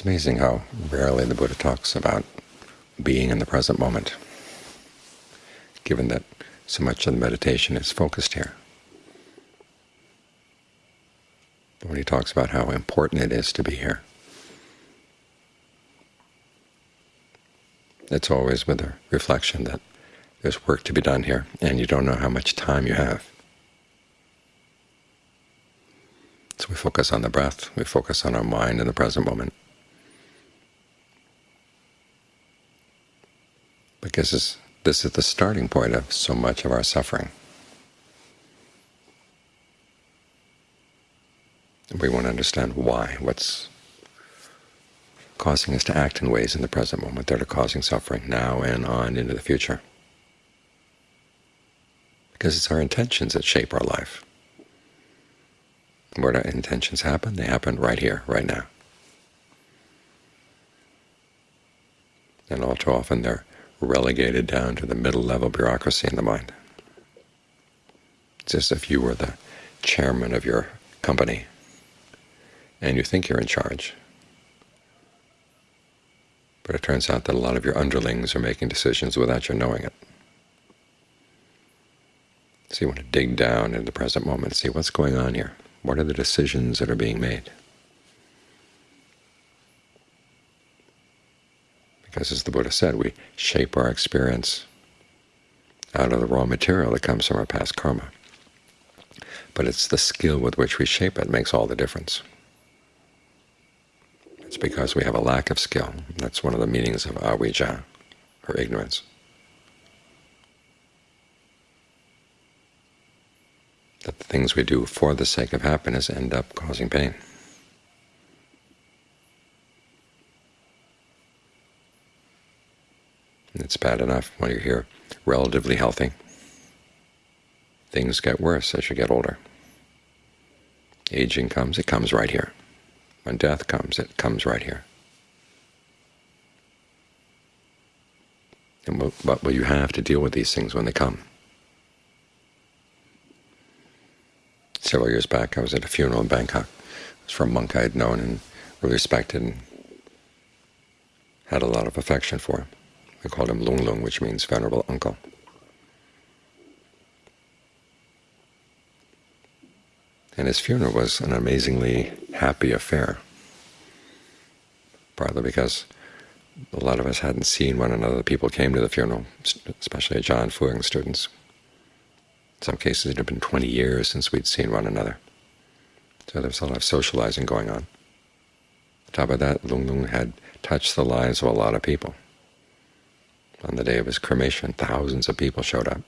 It's amazing how rarely the Buddha talks about being in the present moment, given that so much of the meditation is focused here. But when he talks about how important it is to be here, it's always with a reflection that there's work to be done here, and you don't know how much time you have. So we focus on the breath, we focus on our mind in the present moment. Because this, this is the starting point of so much of our suffering. We want to understand why, what's causing us to act in ways in the present moment that are causing suffering now and on into the future because it's our intentions that shape our life. Where do intentions happen? They happen right here, right now. And all too often they're relegated down to the middle-level bureaucracy in the mind. It's as if you were the chairman of your company and you think you're in charge. But it turns out that a lot of your underlings are making decisions without your knowing it. So you want to dig down into the present moment see what's going on here. What are the decisions that are being made? Because as the Buddha said, we shape our experience out of the raw material that comes from our past karma. But it's the skill with which we shape it makes all the difference. It's because we have a lack of skill. That's one of the meanings of avijja, or ignorance. that the things we do for the sake of happiness end up causing pain. And it's bad enough when you're here relatively healthy. Things get worse as you get older. Aging comes, it comes right here. When death comes, it comes right here. And what will you have to deal with these things when they come? several years back, I was at a funeral in Bangkok. It was for a monk I had known and really respected and had a lot of affection for. We called him Lung Lung, which means venerable uncle. And his funeral was an amazingly happy affair, partly because a lot of us hadn't seen one another. The people came to the funeral, especially Ajaan Fuang students, in some cases it had been 20 years since we'd seen one another. So there was a lot of socializing going on. On top of that, Lung Lung had touched the lives of a lot of people. On the day of his cremation, thousands of people showed up.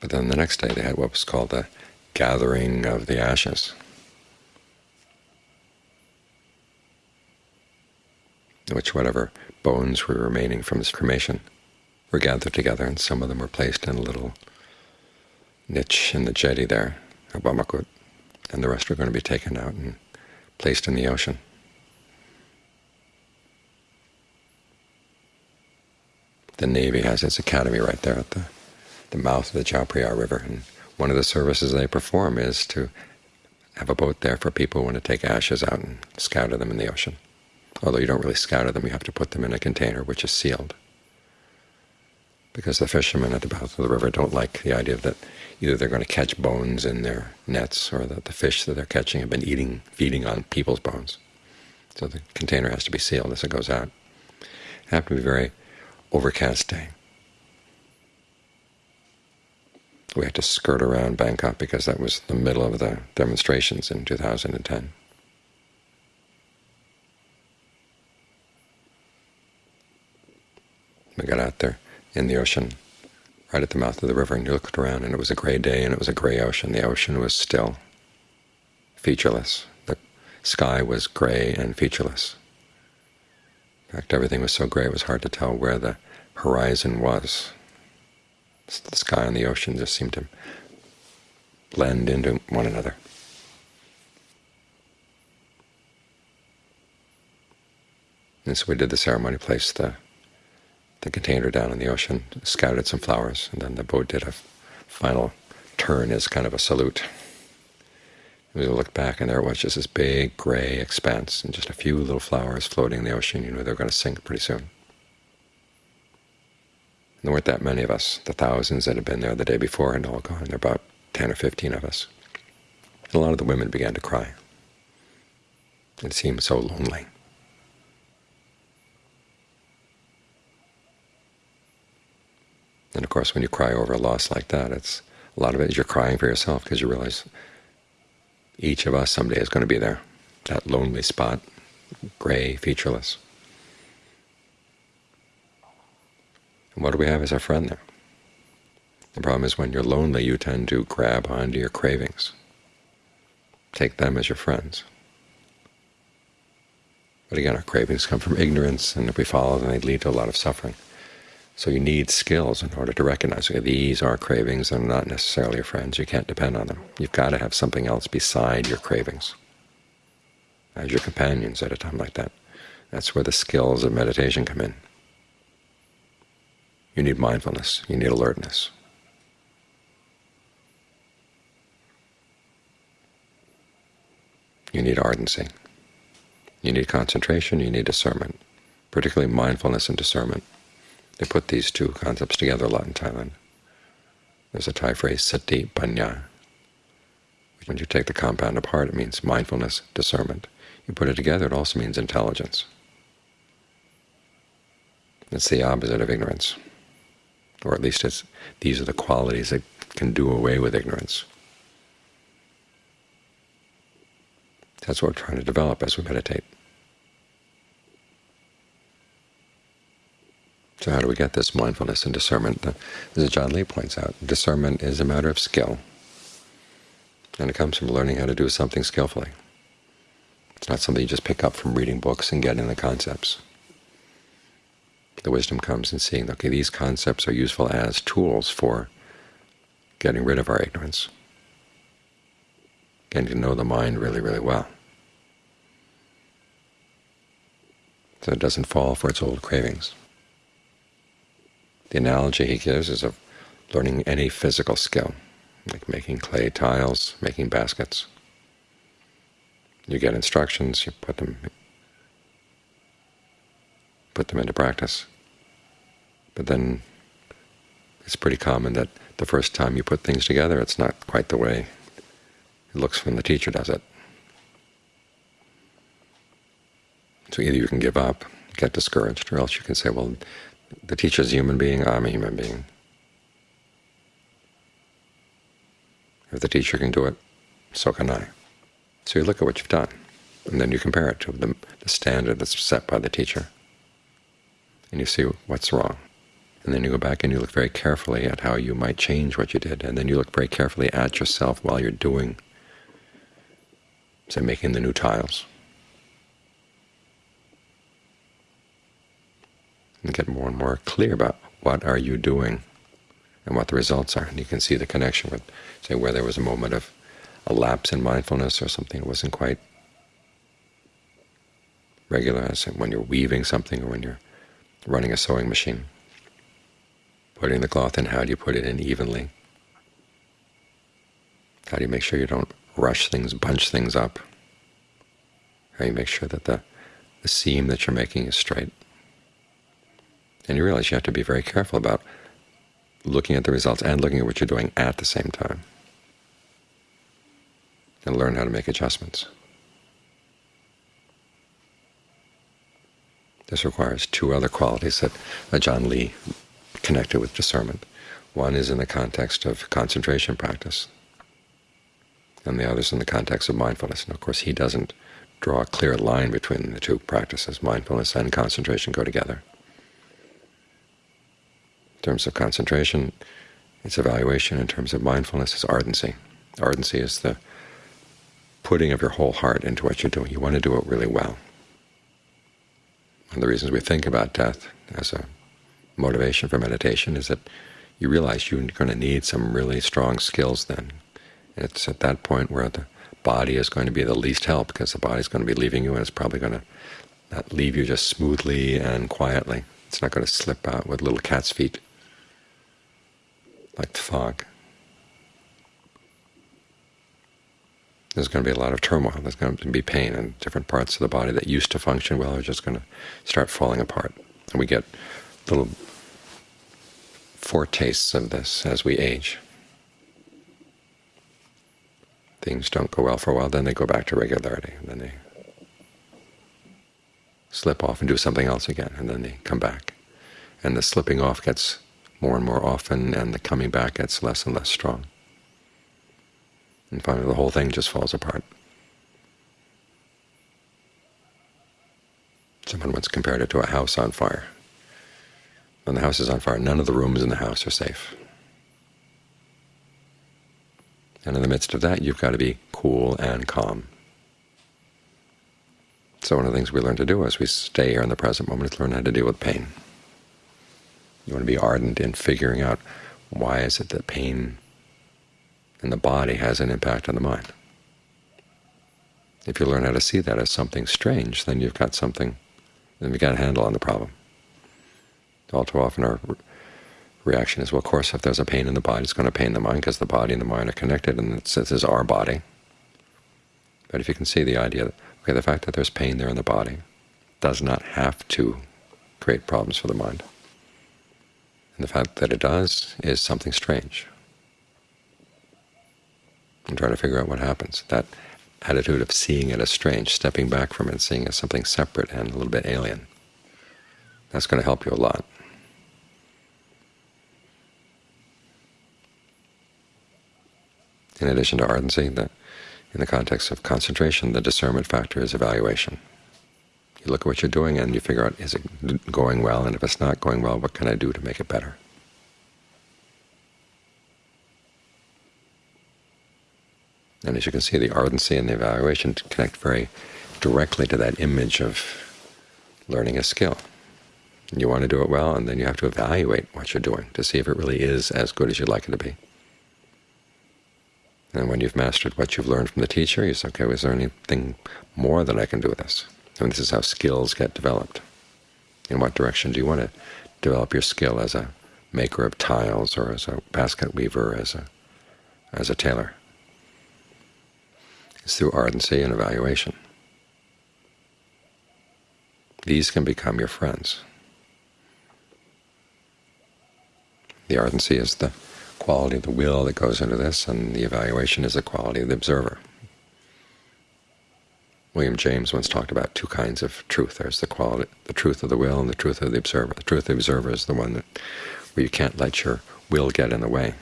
But then the next day they had what was called the Gathering of the Ashes, in which whatever bones were remaining from his cremation were gathered together, and some of them were placed in a little niche in the jetty there, at Bamakut, and the rest were going to be taken out and placed in the ocean. The Navy has its academy right there at the, the mouth of the Chao Phraya River, and one of the services they perform is to have a boat there for people who want to take ashes out and scatter them in the ocean. Although you don't really scatter them, you have to put them in a container which is sealed because the fishermen at the mouth of the river don't like the idea that either they're going to catch bones in their nets or that the fish that they're catching have been eating, feeding on people's bones. So the container has to be sealed as it goes out. Happened to be very overcast day. We had to skirt around Bangkok because that was the middle of the demonstrations in 2010. We got out there in the ocean right at the mouth of the river, and you looked around, and it was a gray day, and it was a gray ocean. The ocean was still, featureless. The sky was gray and featureless. In fact, everything was so gray it was hard to tell where the horizon was. The sky and the ocean just seemed to blend into one another. And so we did the ceremony, placed the the container down in the ocean, scattered some flowers, and then the boat did a final turn as kind of a salute. We looked back, and there was, just this big gray expanse, and just a few little flowers floating in the ocean. You knew they were going to sink pretty soon. And there weren't that many of us. The thousands that had been there the day before had all gone. There were about 10 or 15 of us. And a lot of the women began to cry. It seemed so lonely. And of course, when you cry over a loss like that, it's a lot of it is you're crying for yourself because you realize each of us someday is going to be there, that lonely spot, gray, featureless. And what do we have as our friend there? The problem is when you're lonely, you tend to grab onto your cravings, take them as your friends. But again, our cravings come from ignorance, and if we follow them, they lead to a lot of suffering. So you need skills in order to recognize, okay, these are cravings and not necessarily your friends. You can't depend on them. You've got to have something else beside your cravings as your companions at a time like that. That's where the skills of meditation come in. You need mindfulness. You need alertness. You need ardency. You need concentration. You need discernment, particularly mindfulness and discernment. They put these two concepts together a lot in Thailand. There's a Thai phrase, sati panya. When you take the compound apart, it means mindfulness, discernment. You put it together, it also means intelligence. It's the opposite of ignorance, or at least it's, these are the qualities that can do away with ignorance. That's what we're trying to develop as we meditate. So how do we get this mindfulness and discernment? As Ajaan Lee points out, discernment is a matter of skill, and it comes from learning how to do something skillfully. It's not something you just pick up from reading books and getting the concepts. The wisdom comes in seeing, okay, these concepts are useful as tools for getting rid of our ignorance, getting to know the mind really, really well. So it doesn't fall for its old cravings. The analogy he gives is of learning any physical skill, like making clay tiles, making baskets. You get instructions, you put them put them into practice. But then it's pretty common that the first time you put things together, it's not quite the way it looks when the teacher does it. So either you can give up, get discouraged, or else you can say, well, the teacher is a human being, I'm a human being. If the teacher can do it, so can I. So you look at what you've done, and then you compare it to the, the standard that's set by the teacher, and you see what's wrong. And then you go back and you look very carefully at how you might change what you did, and then you look very carefully at yourself while you're doing, say, making the new tiles. And get more and more clear about what are you doing and what the results are. And you can see the connection with, say, where there was a moment of a lapse in mindfulness or something that wasn't quite regular, when you're weaving something or when you're running a sewing machine. Putting the cloth in, how do you put it in evenly? How do you make sure you don't rush things, bunch things up? How do you make sure that the, the seam that you're making is straight? And you realize you have to be very careful about looking at the results and looking at what you're doing at the same time, and learn how to make adjustments. This requires two other qualities that Ajaan Lee connected with discernment. One is in the context of concentration practice, and the other is in the context of mindfulness. And of course, he doesn't draw a clear line between the two practices. Mindfulness and concentration go together. In terms of concentration, it's evaluation. In terms of mindfulness, it's ardency. Ardency is the putting of your whole heart into what you're doing. You want to do it really well. One of the reasons we think about death as a motivation for meditation is that you realize you're going to need some really strong skills then. It's at that point where the body is going to be the least help because the body is going to be leaving you and it's probably going to not leave you just smoothly and quietly. It's not going to slip out with little cat's feet like the fog. there's going to be a lot of turmoil. There's going to be pain, in different parts of the body that used to function well are just going to start falling apart. And we get little foretastes of this as we age. Things don't go well for a while, then they go back to regularity, and then they slip off and do something else again, and then they come back. And the slipping off gets more and more often, and the coming back gets less and less strong. And finally the whole thing just falls apart. Someone once compared it to a house on fire. When the house is on fire, none of the rooms in the house are safe. And in the midst of that, you've got to be cool and calm. So one of the things we learn to do as we stay here in the present moment is learn how to deal with pain. You want to be ardent in figuring out why is it that pain in the body has an impact on the mind. If you learn how to see that as something strange, then you've got something, then you've got a handle on the problem. All too often our reaction is, well, of course, if there's a pain in the body, it's going to pain the mind because the body and the mind are connected, and this is our body. But if you can see the idea that, okay, the fact that there's pain there in the body does not have to create problems for the mind. And the fact that it does is something strange and try to figure out what happens. That attitude of seeing it as strange, stepping back from it and seeing it as something separate and a little bit alien, that's going to help you a lot. In addition to ardency, the, in the context of concentration, the discernment factor is evaluation. You look at what you're doing and you figure out, is it going well? And if it's not going well, what can I do to make it better? And as you can see, the ardency and the evaluation connect very directly to that image of learning a skill. You want to do it well, and then you have to evaluate what you're doing to see if it really is as good as you'd like it to be. And when you've mastered what you've learned from the teacher, you say, okay, is there anything more that I can do with this? And this is how skills get developed. In what direction do you want to develop your skill as a maker of tiles or as a basket weaver, as a, as a tailor? It's through ardency and evaluation. These can become your friends. The ardency is the quality of the will that goes into this, and the evaluation is the quality of the observer. William James once talked about two kinds of truth. There's the quality, the truth of the will and the truth of the observer. The truth of the observer is the one that, where you can't let your will get in the way.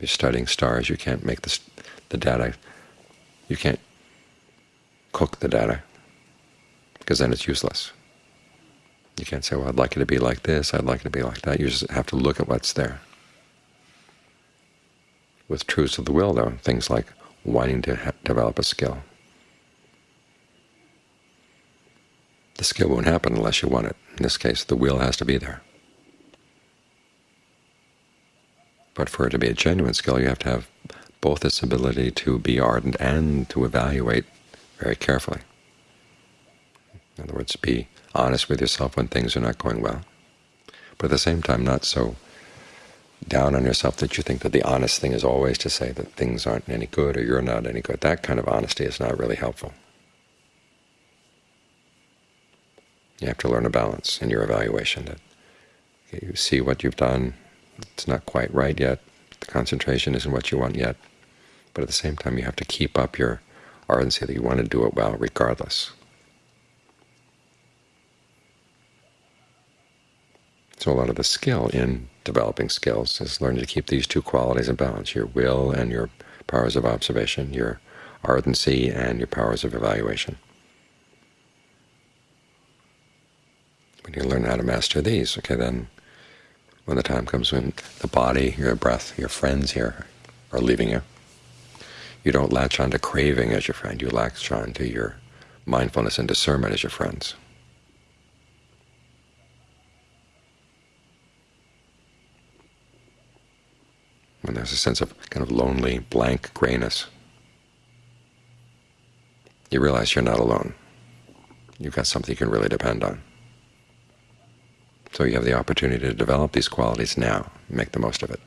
You're studying stars, you can't make the, the data, you can't cook the data, because then it's useless. You can't say, well, I'd like it to be like this, I'd like it to be like that. You just have to look at what's there. With truths of the will, though, things like wanting to develop a skill. The skill won't happen unless you want it. In this case, the will has to be there. But for it to be a genuine skill, you have to have both this ability to be ardent and to evaluate very carefully. In other words, be honest with yourself when things are not going well, but at the same time not so down on yourself that you think that the honest thing is always to say that things aren't any good or you're not any good. That kind of honesty is not really helpful. You have to learn a balance in your evaluation, that you see what you've done, it's not quite right yet, the concentration isn't what you want yet, but at the same time you have to keep up your ardency that you want to do it well regardless. So a lot of the skill in developing skills is learning to keep these two qualities in balance, your will and your powers of observation, your ardency and your powers of evaluation. When you learn how to master these, okay, then when the time comes when the body, your breath, your friends here are leaving you, you don't latch on to craving as your friend. You latch on to your mindfulness and discernment as your friends. When there's a sense of kind of lonely, blank grayness, you realize you're not alone. You've got something you can really depend on. So you have the opportunity to develop these qualities now. Make the most of it.